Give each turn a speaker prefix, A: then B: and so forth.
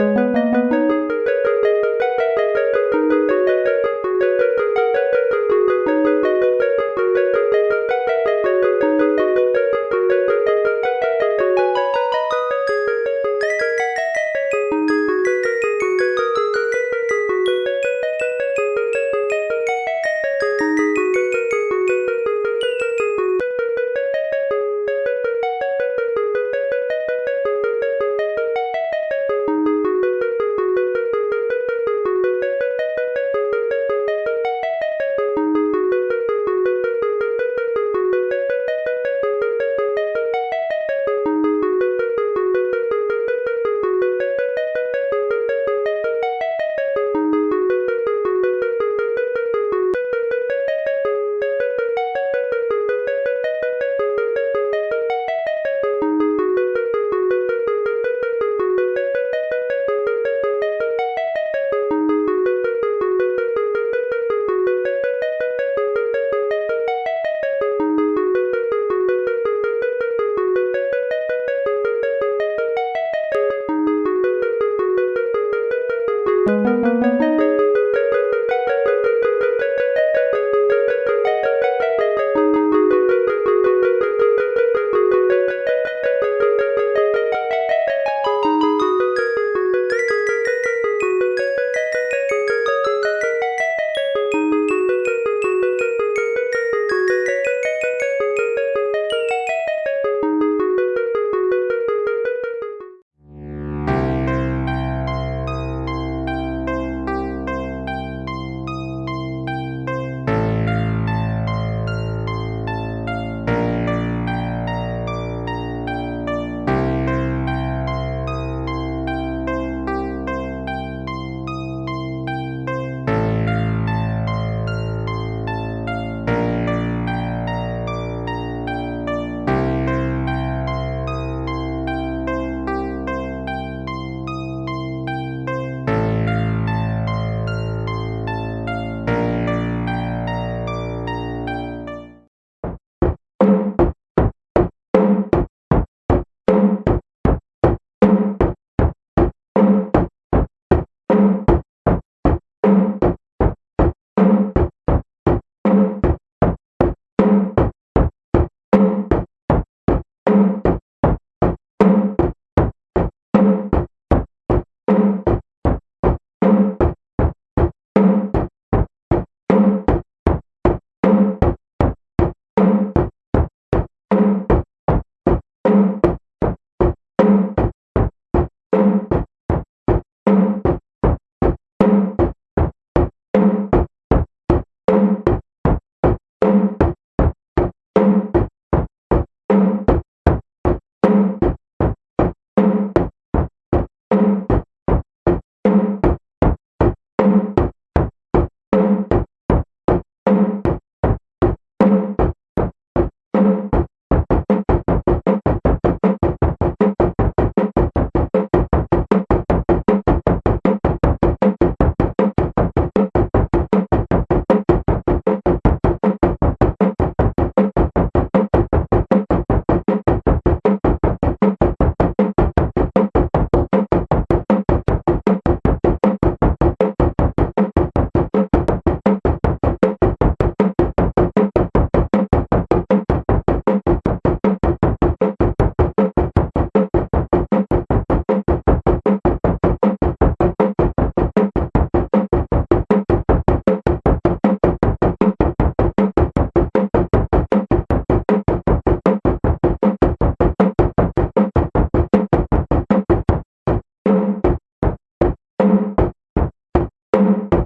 A: thank you
B: you.